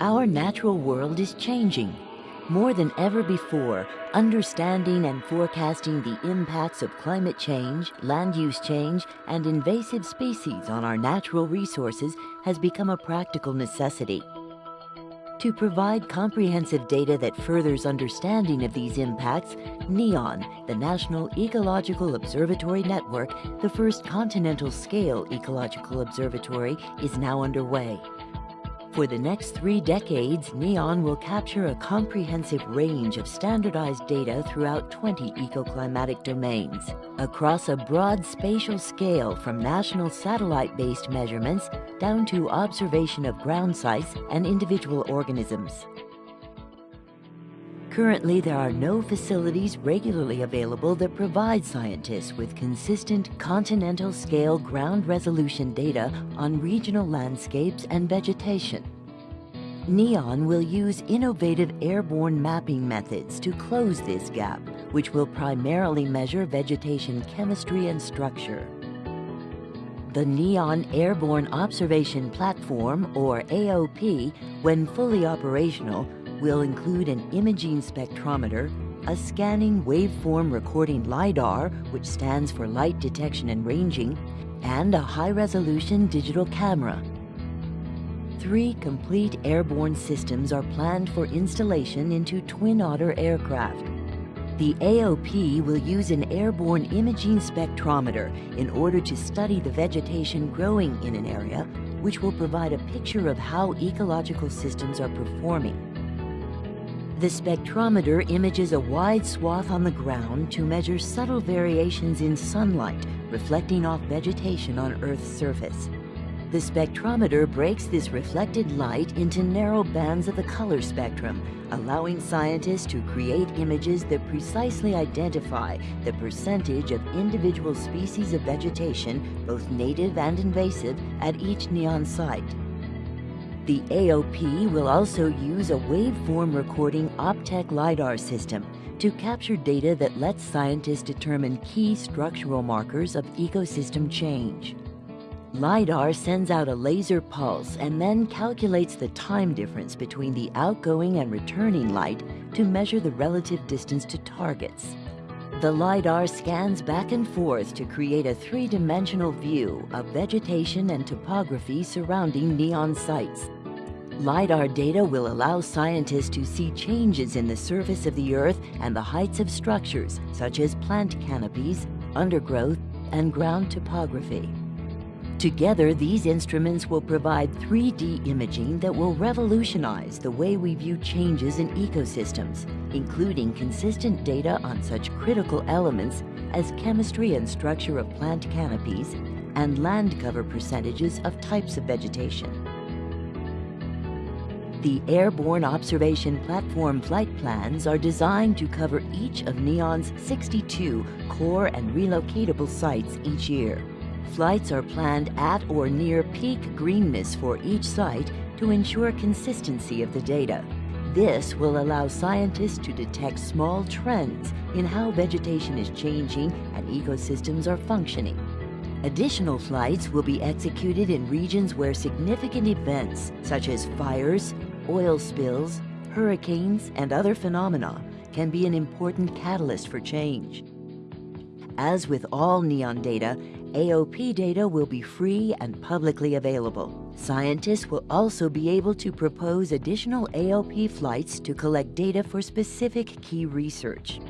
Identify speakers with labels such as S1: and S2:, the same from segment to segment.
S1: Our natural world is changing. More than ever before, understanding and forecasting the impacts of climate change, land use change, and invasive species on our natural resources has become a practical necessity. To provide comprehensive data that furthers understanding of these impacts, NEON, the National Ecological Observatory Network, the first continental scale ecological observatory, is now underway. For the next three decades, NEON will capture a comprehensive range of standardized data throughout 20 ecoclimatic domains, across a broad spatial scale from national satellite-based measurements down to observation of ground sites and individual organisms. Currently, there are no facilities regularly available that provide scientists with consistent continental scale ground resolution data on regional landscapes and vegetation. NEON will use innovative airborne mapping methods to close this gap, which will primarily measure vegetation chemistry and structure. The NEON Airborne Observation Platform, or AOP, when fully operational, will include an imaging spectrometer, a scanning waveform recording LiDAR, which stands for Light Detection and Ranging, and a high-resolution digital camera. Three complete airborne systems are planned for installation into Twin Otter aircraft. The AOP will use an airborne imaging spectrometer in order to study the vegetation growing in an area, which will provide a picture of how ecological systems are performing. The spectrometer images a wide swath on the ground to measure subtle variations in sunlight reflecting off vegetation on Earth's surface. The spectrometer breaks this reflected light into narrow bands of the color spectrum, allowing scientists to create images that precisely identify the percentage of individual species of vegetation, both native and invasive, at each NEON site. The AOP will also use a waveform recording Optech LiDAR system to capture data that lets scientists determine key structural markers of ecosystem change. LiDAR sends out a laser pulse and then calculates the time difference between the outgoing and returning light to measure the relative distance to targets. The LiDAR scans back and forth to create a three-dimensional view of vegetation and topography surrounding NEON sites. LiDAR data will allow scientists to see changes in the surface of the Earth and the heights of structures, such as plant canopies, undergrowth, and ground topography. Together, these instruments will provide 3D imaging that will revolutionize the way we view changes in ecosystems, including consistent data on such critical elements as chemistry and structure of plant canopies and land cover percentages of types of vegetation. The Airborne Observation Platform flight plans are designed to cover each of NEON's 62 core and relocatable sites each year. Flights are planned at or near peak greenness for each site to ensure consistency of the data. This will allow scientists to detect small trends in how vegetation is changing and ecosystems are functioning. Additional flights will be executed in regions where significant events such as fires, oil spills, hurricanes, and other phenomena can be an important catalyst for change. As with all NEON data, AOP data will be free and publicly available. Scientists will also be able to propose additional AOP flights to collect data for specific key research.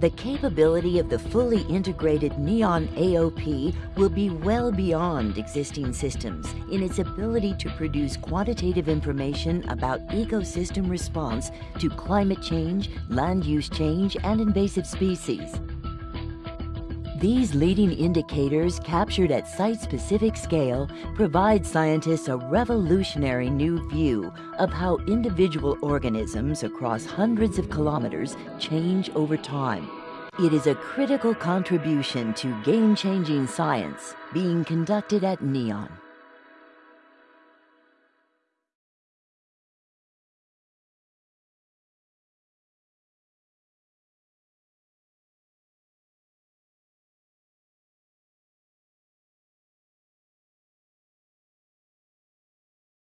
S1: The capability of the fully integrated NEON AOP will be well beyond existing systems in its ability to produce quantitative information about ecosystem response to climate change, land use change, and invasive species. These leading indicators captured at site-specific scale provide scientists a revolutionary new view of how individual organisms across hundreds of kilometers change over time. It is a critical contribution to game-changing science being conducted at NEON.